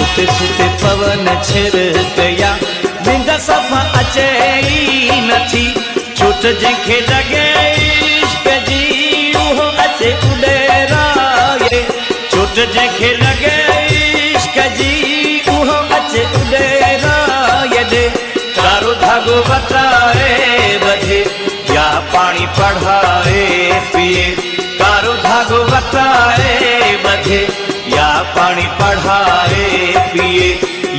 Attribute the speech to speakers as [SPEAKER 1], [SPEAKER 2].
[SPEAKER 1] सुते सुते पवन छिड़कया निंद सफ़ा अचे ई नथी। छूट जंहिंखे लॻे इश्क जी उहो अचे उॾेराए छूट जंहिंखे लॻे इश्क जी उहो अचे उॾेराए ॾे कारो धागो बचाए बधे, या पानी पढ़ाए पिए। कारो धागो बचाए बधे, या पानी पढ़ाए